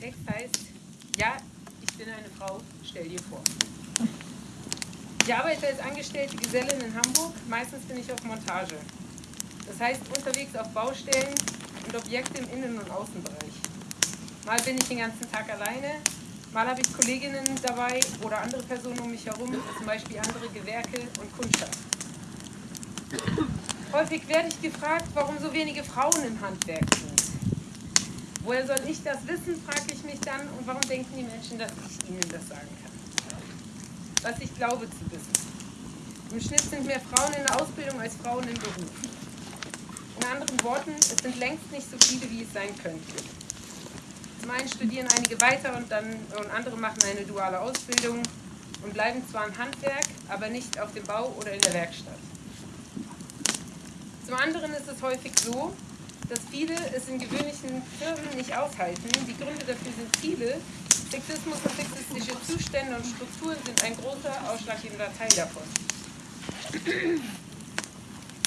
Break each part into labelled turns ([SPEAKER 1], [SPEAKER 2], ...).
[SPEAKER 1] Text heißt, ja, ich bin eine Frau, stell dir vor. Ich arbeite als angestellte Gesellin in Hamburg, meistens bin ich auf Montage. Das heißt unterwegs auf Baustellen und Objekte im Innen- und Außenbereich. Mal bin ich den ganzen Tag alleine, mal habe ich Kolleginnen dabei oder andere Personen um mich herum, zum Beispiel andere Gewerke und Kundschaft. Häufig werde ich gefragt, warum so wenige Frauen im Handwerk sind. Woher soll ich das wissen, frage ich mich dann, und warum denken die Menschen, dass ich ihnen das sagen kann? Was ich glaube zu wissen. Im Schnitt sind mehr Frauen in der Ausbildung als Frauen im Beruf. In anderen Worten, es sind längst nicht so viele, wie es sein könnte. Zum einen studieren einige weiter und, dann, und andere machen eine duale Ausbildung und bleiben zwar im Handwerk, aber nicht auf dem Bau oder in der Werkstatt. Zum anderen ist es häufig so, dass viele es in gewöhnlichen Firmen nicht aushalten. Die Gründe dafür sind viele. Sexismus und sexistische Zustände und Strukturen sind ein großer, ausschlaggebender Teil davon.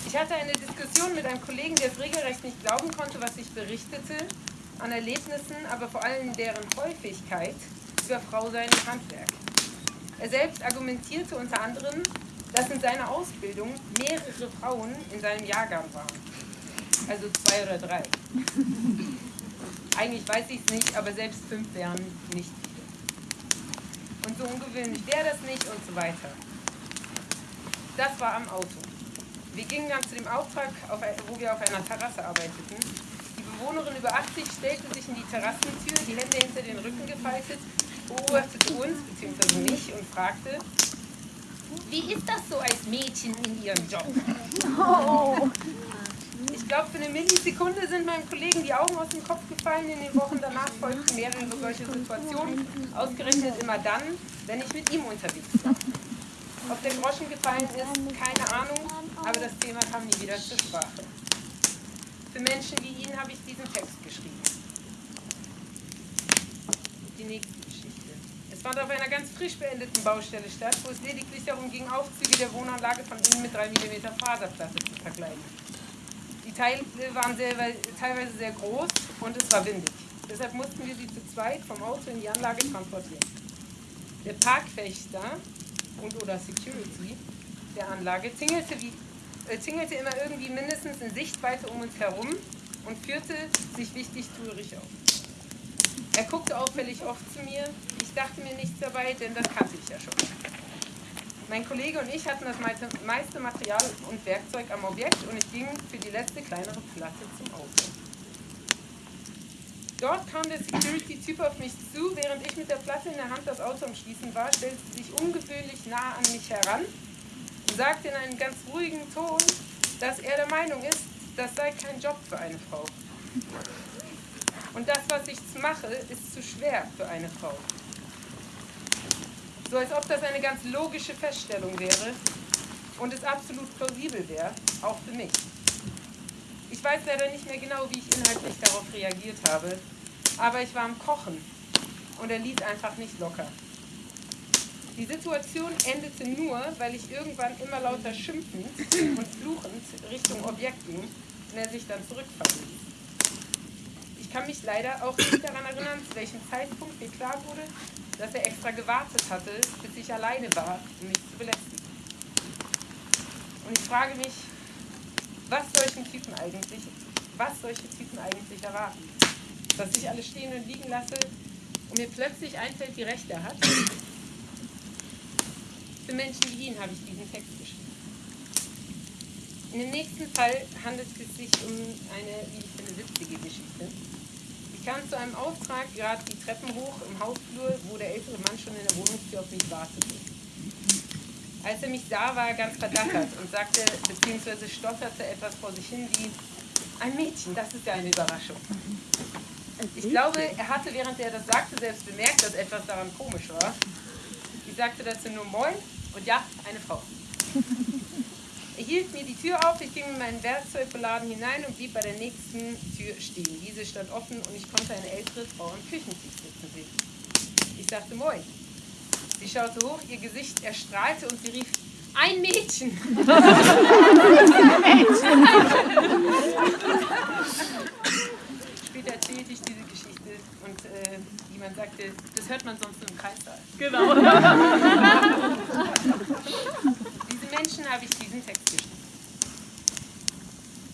[SPEAKER 1] Ich hatte eine Diskussion mit einem Kollegen, der es regelrecht nicht glauben konnte, was ich berichtete, an Erlebnissen, aber vor allem deren Häufigkeit über Frau sein im Handwerk. Er selbst argumentierte unter anderem, dass in seiner Ausbildung mehrere Frauen in seinem Jahrgang waren. Also zwei oder drei. Eigentlich weiß ich es nicht, aber selbst fünf wären nicht viele. Und so ungewöhnlich wäre das nicht und so weiter. Das war am Auto. Wir gingen dann zu dem Auftrag, wo wir auf einer Terrasse arbeiteten. Die Bewohnerin über 80 stellte sich in die Terrassentür, die Hände hinter den Rücken gefaltet, beobachtete uns bzw. mich und fragte, wie ist das so als Mädchen in ihrem Job? Oh. Ich glaube, für eine Millisekunde sind meinem Kollegen die Augen aus dem Kopf gefallen. In den Wochen danach folgten mehrere solche Situationen, ausgerechnet immer dann, wenn ich mit ihm unterwegs war. Ob der Groschen gefallen ist, keine Ahnung, aber das Thema kam nie wieder zur Sprache. Für Menschen wie ihn habe ich diesen Text geschrieben. Die nächste Geschichte. Es fand auf einer ganz frisch beendeten Baustelle statt, wo es lediglich darum ging, Aufzüge der Wohnanlage von innen mit 3 mm Faserplatte zu verkleiden. Die Teile waren sehr, teilweise sehr groß und es war windig. Deshalb mussten wir sie zu zweit vom Auto in die Anlage transportieren. Der Parkwächter und oder Security der Anlage zingelte, wie, äh, zingelte immer irgendwie mindestens in Sichtweite um uns herum und führte sich wichtig tuerig auf. Er guckte auffällig oft zu mir. Ich dachte mir nichts dabei, denn das kannte ich ja schon. Mein Kollege und ich hatten das meiste Material und Werkzeug am Objekt und ich ging für die letzte kleinere Platte zum Auto. Dort kam der Security-Typ auf mich zu, während ich mit der Platte in der Hand das Auto am Schließen war, stellte sich ungewöhnlich nah an mich heran und sagte in einem ganz ruhigen Ton, dass er der Meinung ist, das sei kein Job für eine Frau. Und das, was ich mache, ist zu schwer für eine Frau. So als ob das eine ganz logische Feststellung wäre und es absolut plausibel wäre, auch für mich. Ich weiß leider nicht mehr genau, wie ich inhaltlich darauf reagiert habe, aber ich war am Kochen und er ließ einfach nicht locker. Die Situation endete nur, weil ich irgendwann immer lauter schimpfend und fluchend Richtung Objekt ging und er sich dann zurückfallen. Ich kann mich leider auch nicht daran erinnern, zu welchem Zeitpunkt mir klar wurde, dass er extra gewartet hatte, bis ich alleine war, um mich zu belästigen. Und ich frage mich, was solchen Typen eigentlich, was solche Typen eigentlich erwarten. Dass ich alles stehen und liegen lasse und mir plötzlich einfällt, wie recht er hat. Für Menschen wie ihn habe ich diesen Text geschrieben. In dem nächsten Fall handelt es sich um eine, wie ich finde, witzige Geschichte. Ich kam zu einem Auftrag gerade die Treppen hoch im Hausflur, wo der ältere Mann schon in der Wohnungstür auf mich wartete. Als er mich sah, war er ganz verdattert und sagte, beziehungsweise stotterte etwas vor sich hin wie, ein Mädchen, das ist ja eine Überraschung. Ich glaube, er hatte, während er das sagte, selbst bemerkt, dass etwas daran komisch war. Ich sagte dazu nur Moin und ja, eine Frau. Hielt mir die Tür auf, ich ging mit meinem Werkzeug beladen hinein und blieb bei der nächsten Tür stehen. Diese stand offen und ich konnte eine ältere Frau am Küchentisch sitzen sehen. Ich sagte Moin. Sie schaute hoch, ihr Gesicht erstrahlte und sie rief, ein Mädchen! Später erzählte ich diese Geschichte und äh, jemand sagte, das hört man sonst nur im Kreissaal.
[SPEAKER 2] Genau.
[SPEAKER 1] Diese Menschen habe ich diesen Text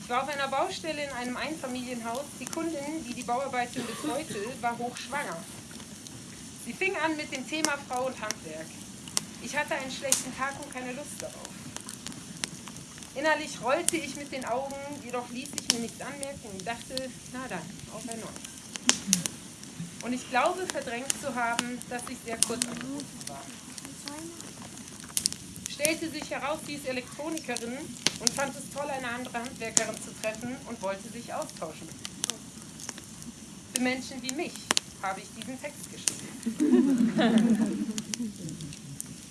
[SPEAKER 1] war auf einer Baustelle in einem Einfamilienhaus. Die Kundin, die die Bauarbeiten betreute, war hochschwanger. Sie fing an mit dem Thema Frau und Handwerk. Ich hatte einen schlechten Tag und keine Lust darauf. Innerlich rollte ich mit den Augen, jedoch ließ ich mir nichts anmerken und dachte, na dann, auf ein neues. Und ich glaube, verdrängt zu haben, dass ich sehr kurz angerufen war. Stellte sich heraus, sie ist Elektronikerin und fand es toll, eine andere Handwerkerin zu treffen und wollte sich austauschen. Für Menschen wie mich habe ich diesen Text geschrieben.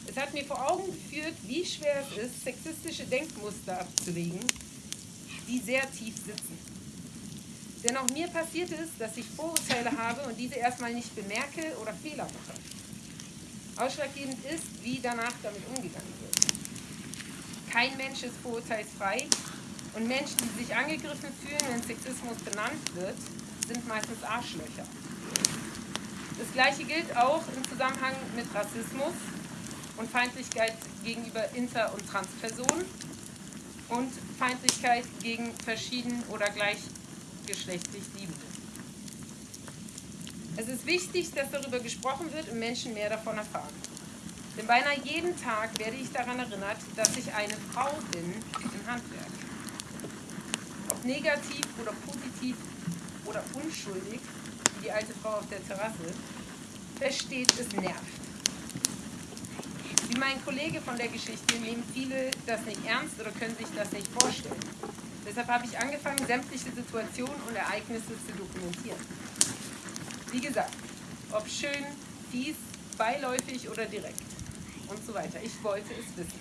[SPEAKER 1] Es hat mir vor Augen geführt, wie schwer es ist, sexistische Denkmuster abzulegen, die sehr tief sitzen. Denn auch mir passiert es, dass ich Vorurteile habe und diese erstmal nicht bemerke oder Fehler mache. Ausschlaggebend ist, wie danach damit umgegangen. Kein Mensch ist vorurteilsfrei und Menschen, die sich angegriffen fühlen, wenn Sexismus benannt wird, sind meistens Arschlöcher. Das gleiche gilt auch im Zusammenhang mit Rassismus und Feindlichkeit gegenüber Inter- und Transpersonen und Feindlichkeit gegen verschieden oder gleichgeschlechtlich Liebende. Es ist wichtig, dass darüber gesprochen wird und Menschen mehr davon erfahren. Denn beinahe jeden Tag werde ich daran erinnert, dass ich eine Frau bin im Handwerk. Ob negativ oder positiv oder unschuldig, wie die alte Frau auf der Terrasse, versteht, es nervt. Wie mein Kollege von der Geschichte nehmen viele das nicht ernst oder können sich das nicht vorstellen. Deshalb habe ich angefangen, sämtliche Situationen und Ereignisse zu dokumentieren. Wie gesagt, ob schön, fies, beiläufig oder direkt und so weiter. Ich wollte es wissen.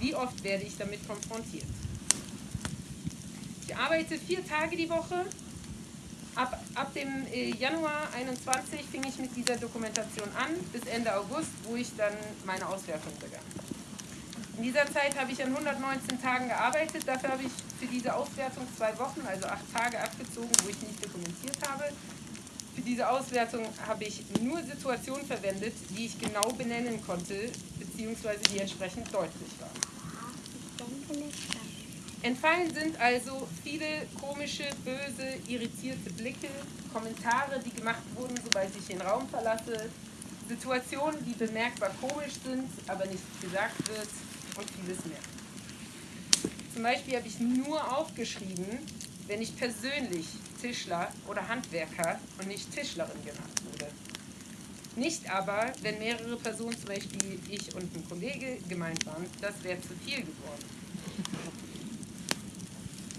[SPEAKER 1] Wie oft werde ich damit konfrontiert? Ich arbeite vier Tage die Woche. Ab, ab dem äh, Januar 21 fing ich mit dieser Dokumentation an, bis Ende August, wo ich dann meine Auswertung begann. In dieser Zeit habe ich an 119 Tagen gearbeitet. Dafür habe ich für diese Auswertung zwei Wochen, also acht Tage abgezogen, wo ich nicht dokumentiert habe. Für diese Auswertung habe ich nur Situationen verwendet, die ich genau benennen konnte, beziehungsweise die entsprechend deutlich waren. Entfallen sind also viele komische, böse, irritierte Blicke, Kommentare, die gemacht wurden, sobald ich den Raum verlasse, Situationen, die bemerkbar komisch sind, aber nicht gesagt wird und vieles mehr. Zum Beispiel habe ich nur aufgeschrieben, wenn ich persönlich Tischler oder Handwerker und nicht Tischlerin genannt wurde. Nicht aber, wenn mehrere Personen, zum Beispiel ich und ein Kollege, gemeint waren, das wäre zu viel geworden.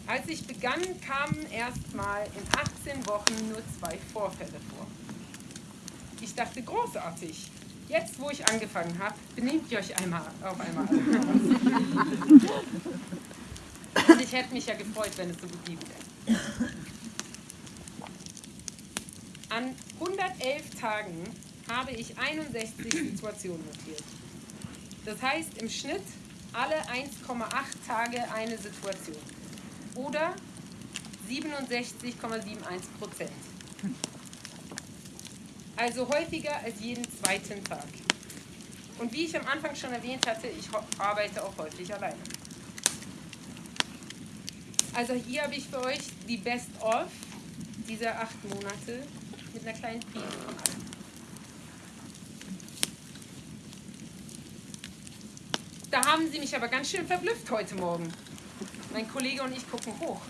[SPEAKER 1] Als ich begann, kamen erstmal in 18 Wochen nur zwei Vorfälle vor. Ich dachte, großartig. Jetzt, wo ich angefangen habe, benehmt ihr euch einmal auf einmal. Ich hätte mich ja gefreut, wenn es so geblieben wäre. An 111 Tagen habe ich 61 Situationen notiert. Das heißt im Schnitt alle 1,8 Tage eine Situation. Oder 67,71 Prozent. Also häufiger als jeden zweiten Tag. Und wie ich am Anfang schon erwähnt hatte, ich arbeite auch häufig alleine. Also hier habe ich für euch die Best-of dieser acht Monate mit einer kleinen Prise von. Da haben sie mich aber ganz schön verblüfft heute Morgen. Mein Kollege und ich gucken hoch.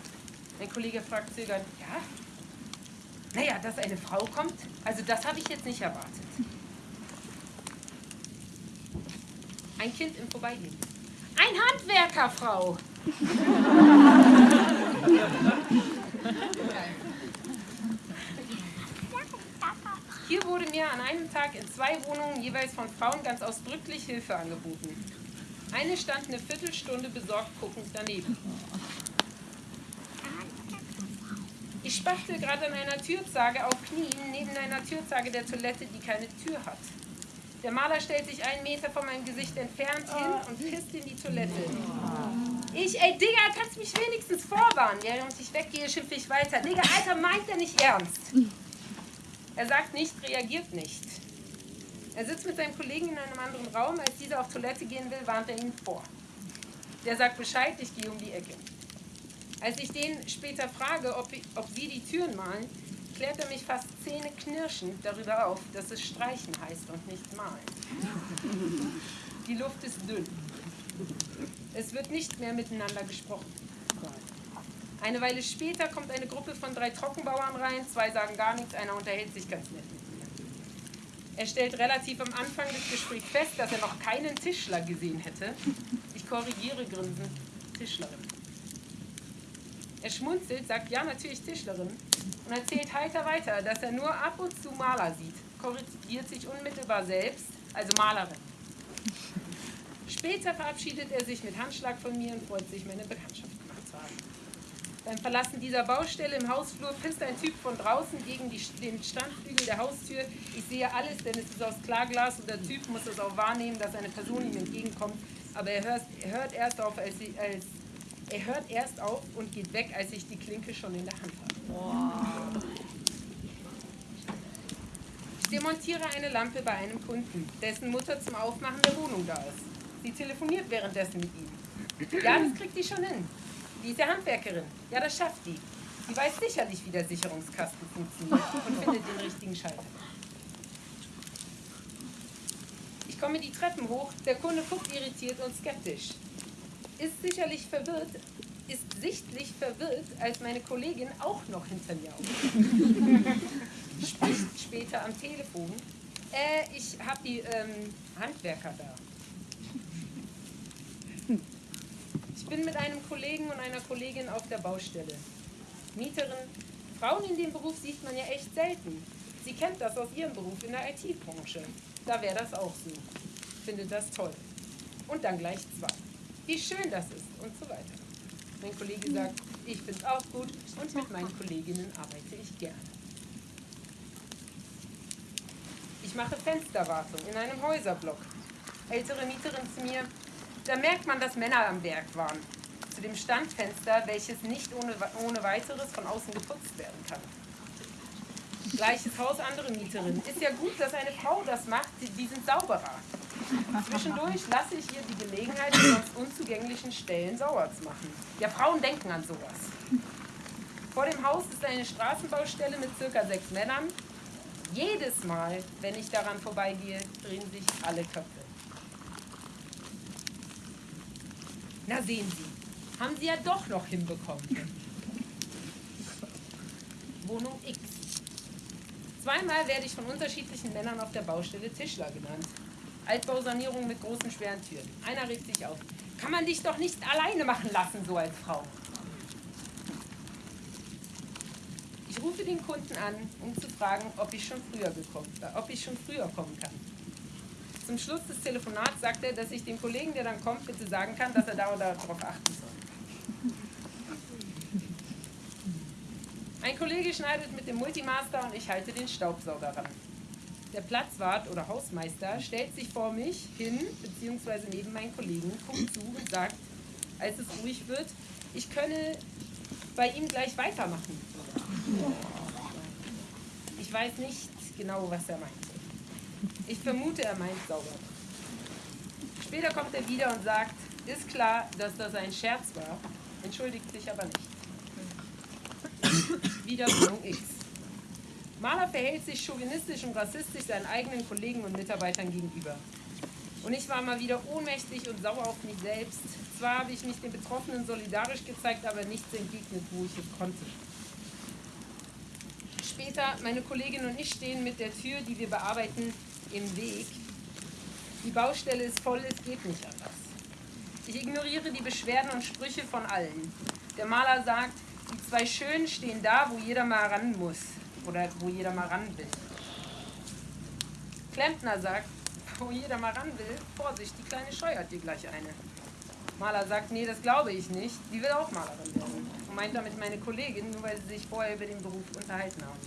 [SPEAKER 1] Mein Kollege fragt zögernd, ja? Naja, dass eine Frau kommt, also das habe ich jetzt nicht erwartet. Ein Kind im Vorbeigehen. Ein Handwerkerfrau! Hier wurde mir an einem Tag in zwei Wohnungen jeweils von Frauen ganz ausdrücklich Hilfe angeboten. Eine stand eine Viertelstunde besorgt guckend daneben. Ich spachte gerade an einer Türzage auf Knien neben einer Türzage der Toilette, die keine Tür hat. Der Maler stellt sich einen Meter von meinem Gesicht entfernt hin und pisst in die Toilette. Ich, ey Digga, kannst mich wenigstens vorwarnen. Während ich weggehe, schimpfe ich weiter. Digga, Alter, meint er nicht ernst? Er sagt nicht, reagiert nicht. Er sitzt mit seinem Kollegen in einem anderen Raum. Als dieser auf Toilette gehen will, warnt er ihn vor. Der sagt Bescheid, ich gehe um die Ecke. Als ich den später frage, ob, ob sie die Türen malen, klärt er mich fast zähneknirschend darüber auf, dass es streichen heißt und nicht malen. Die Luft ist dünn. Es wird nicht mehr miteinander gesprochen. Eine Weile später kommt eine Gruppe von drei Trockenbauern rein, zwei sagen gar nichts, einer unterhält sich ganz nett mit mir. Er stellt relativ am Anfang des Gesprächs fest, dass er noch keinen Tischler gesehen hätte. Ich korrigiere grinsend, Tischlerin. Er schmunzelt, sagt ja natürlich Tischlerin und erzählt heiter weiter, dass er nur ab und zu Maler sieht, korrigiert sich unmittelbar selbst, also Malerin. Später verabschiedet er sich mit Handschlag von mir und freut sich, meine Bekanntschaft gemacht zu haben. Beim Verlassen dieser Baustelle im Hausflur pisst ein Typ von draußen gegen die, den Standflügel der Haustür. Ich sehe alles, denn es ist aus Klarglas und der Typ muss es auch wahrnehmen, dass eine Person ihm entgegenkommt. Aber er hört, er hört erst auf, als, sie, als er hört erst auf und geht weg, als ich die Klinke schon in der Hand habe. Ich demontiere eine Lampe bei einem Kunden, dessen Mutter zum Aufmachen der Wohnung da ist. Sie telefoniert währenddessen mit ihm. Ja, das kriegt die schon hin. Die ist ja Handwerkerin. Ja, das schafft die. Sie weiß sicherlich, wie der Sicherungskasten funktioniert und findet den richtigen Schalter. Ich komme die Treppen hoch, der Kunde guckt irritiert und skeptisch. Ist sicherlich verwirrt, ist sichtlich verwirrt, als meine Kollegin auch noch hinter mir aufsteht. Spricht später am Telefon. Äh, ich habe die ähm, Handwerker da. Ich bin mit einem Kollegen und einer Kollegin auf der Baustelle. Mieterin. Frauen in dem Beruf sieht man ja echt selten. Sie kennt das aus ihrem Beruf in der IT-Branche. Da wäre das auch so. Findet das toll. Und dann gleich zwei. Wie schön das ist und so weiter. Mein Kollege sagt, ich finde es auch gut und mit meinen Kolleginnen arbeite ich gerne. Ich mache Fensterwartung in einem Häuserblock. Ältere Mieterin zu mir, da merkt man, dass Männer am Werk waren. Zu dem Standfenster, welches nicht ohne, ohne weiteres von außen geputzt werden kann. Gleiches Haus, andere Mieterin. Ist ja gut, dass eine Frau das macht, die, die sind sauberer. Zwischendurch lasse ich ihr die Gelegenheit, die sonst unzugänglichen Stellen sauer zu machen. Ja, Frauen denken an sowas. Vor dem Haus ist eine Straßenbaustelle mit circa sechs Männern. Jedes Mal, wenn ich daran vorbeigehe, drehen sich alle Köpfe. Na sehen Sie, haben Sie ja doch noch hinbekommen. Wohnung X. Zweimal werde ich von unterschiedlichen Männern auf der Baustelle Tischler genannt. Altbausanierung mit großen schweren Türen. Einer regt sich auf. Kann man dich doch nicht alleine machen lassen, so als Frau. Ich rufe den Kunden an, um zu fragen, ob ich schon früher gekommen, ob ich schon früher kommen kann. Zum Schluss des Telefonats sagt er, dass ich dem Kollegen, der dann kommt, bitte sagen kann, dass er da oder darauf achten soll. Ein Kollege schneidet mit dem Multimaster und ich halte den Staubsauger ran. Der Platzwart oder Hausmeister stellt sich vor mich hin, beziehungsweise neben meinen Kollegen, guckt zu und sagt, als es ruhig wird, ich könne bei ihm gleich weitermachen. Ich weiß nicht genau, was er meint. Ich vermute, er meint sauber. Später kommt er wieder und sagt, ist klar, dass das ein Scherz war, entschuldigt sich aber nicht. wieder Wohnung X. Maler verhält sich chauvinistisch und rassistisch seinen eigenen Kollegen und Mitarbeitern gegenüber. Und ich war mal wieder ohnmächtig und sauer auf mich selbst. Zwar habe ich mich den Betroffenen solidarisch gezeigt, aber nichts entgegnet, wo ich es konnte. Später, meine Kollegin und ich stehen mit der Tür, die wir bearbeiten, im Weg. Die Baustelle ist voll, es geht nicht anders. Ich ignoriere die Beschwerden und Sprüche von allen. Der Maler sagt, die zwei Schönen stehen da, wo jeder mal ran muss oder wo jeder mal ran will. Klempner sagt, wo jeder mal ran will, Vorsicht, die Kleine scheuert dir gleich eine. Maler sagt, nee, das glaube ich nicht, die will auch Malerin werden. Und meint damit meine Kollegin, nur weil sie sich vorher über den Beruf unterhalten haben.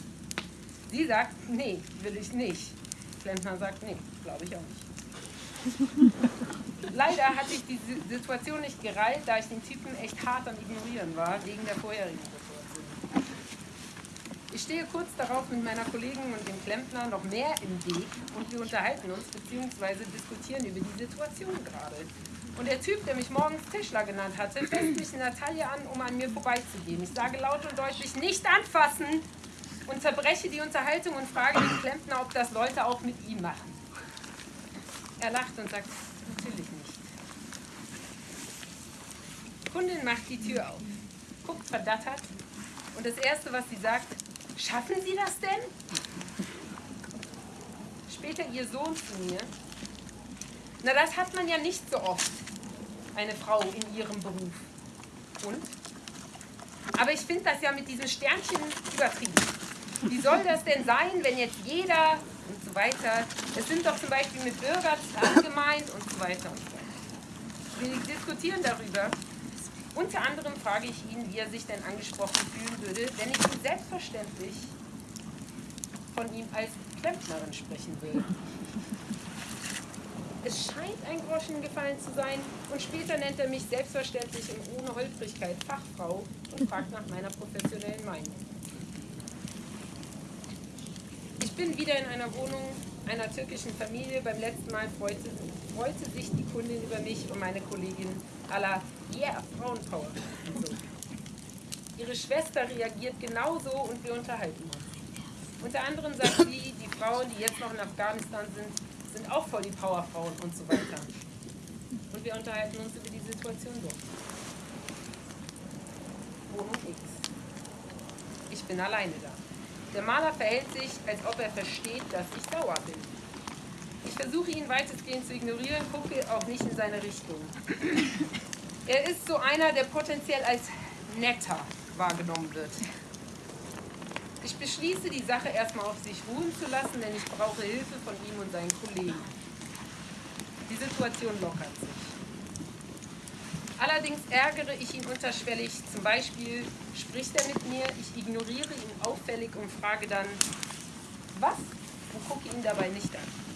[SPEAKER 1] Sie sagt, nee, will ich nicht. Klempner sagt, nee, glaube ich auch nicht. Leider hatte ich die Situation nicht gereilt, da ich den Typen echt hart am Ignorieren war, wegen der vorherigen Situation. Ich stehe kurz darauf mit meiner Kollegin und dem Klempner noch mehr im Weg und wir unterhalten uns bzw. diskutieren über die Situation gerade. Und der Typ, der mich morgens Tischler genannt hatte, fängt mich in der Taille an, um an mir vorbeizugehen. Ich sage laut und deutlich, nicht anfassen! Unterbreche die Unterhaltung und frage den Klempner, ob das Leute auch mit ihm machen. Er lacht und sagt, natürlich nicht. Kundin macht die Tür auf, guckt verdattert und das Erste, was sie sagt, schaffen Sie das denn? Später ihr Sohn zu mir, na das hat man ja nicht so oft, eine Frau in ihrem Beruf. Und? Aber ich finde das ja mit diesem Sternchen übertrieben. Wie soll das denn sein, wenn jetzt jeder und so weiter, es sind doch zum Beispiel mit Bürgerzahlen gemeint und so weiter und so weiter. Wir diskutieren darüber. Unter anderem frage ich ihn, wie er sich denn angesprochen fühlen würde, wenn ich ihn selbstverständlich von ihm als Klempnerin sprechen würde. Es scheint ein Groschen gefallen zu sein und später nennt er mich selbstverständlich und ohne Holprigkeit Fachfrau und fragt nach meiner professionellen Meinung. Ich bin wieder in einer Wohnung einer türkischen Familie. Beim letzten Mal freute, freute sich die Kundin über mich und meine Kollegin la Yeah, Frauenpower. So. Ihre Schwester reagiert genauso und wir unterhalten uns. Unter anderem sagt sie, die Frauen, die jetzt noch in Afghanistan sind, sind auch voll die Powerfrauen und so weiter. Und wir unterhalten uns über die Situation dort. Wohnung X. Ich bin alleine da. Der Maler verhält sich, als ob er versteht, dass ich sauer bin. Ich versuche ihn weitestgehend zu ignorieren, gucke auch nicht in seine Richtung. Er ist so einer, der potenziell als netter wahrgenommen wird. Ich beschließe, die Sache erstmal auf sich ruhen zu lassen, denn ich brauche Hilfe von ihm und seinen Kollegen. Die Situation lockert sich. Allerdings ärgere ich ihn unterschwellig. Zum Beispiel spricht er mit mir, ich ignoriere ihn auffällig und frage dann, was? Und gucke ihn dabei nicht an.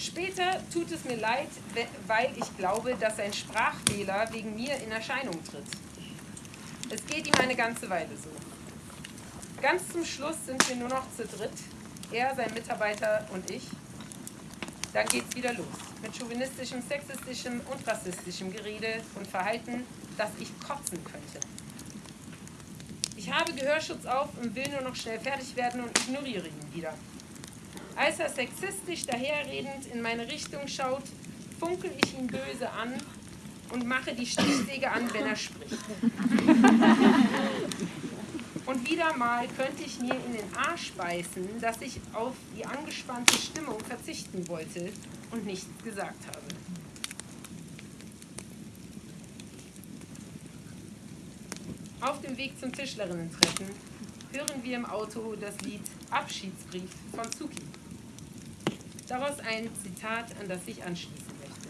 [SPEAKER 1] Später tut es mir leid, weil ich glaube, dass sein Sprachfehler wegen mir in Erscheinung tritt. Es geht ihm eine ganze Weile so. Ganz zum Schluss sind wir nur noch zu dritt, er, sein Mitarbeiter und ich. Dann geht's wieder los mit chauvinistischem, sexistischem und rassistischem Gerede und Verhalten, dass ich kotzen könnte. Ich habe Gehörschutz auf und will nur noch schnell fertig werden und ignoriere ihn wieder. Als er sexistisch daherredend in meine Richtung schaut, funkel ich ihn böse an und mache die Stichsäge an, wenn er spricht. Wieder mal könnte ich mir in den Arsch beißen, dass ich auf die angespannte Stimmung verzichten wollte und nichts gesagt habe. Auf dem Weg zum Tischlerinnen-Treffen hören wir im Auto das Lied Abschiedsbrief von Zuki. Daraus ein Zitat, an das ich anschließen möchte.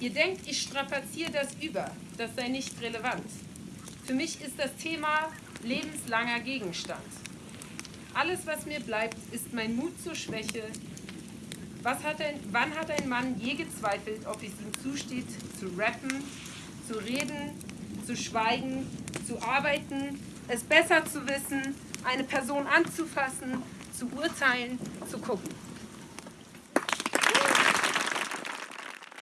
[SPEAKER 1] Ihr denkt, ich strapaziere das über, das sei nicht relevant. Für mich ist das Thema lebenslanger Gegenstand. Alles, was mir bleibt, ist mein Mut zur Schwäche. Hat ein, wann hat ein Mann je gezweifelt, ob es ihm zusteht, zu rappen, zu reden, zu schweigen, zu arbeiten, es besser zu wissen, eine Person anzufassen, zu urteilen, zu gucken?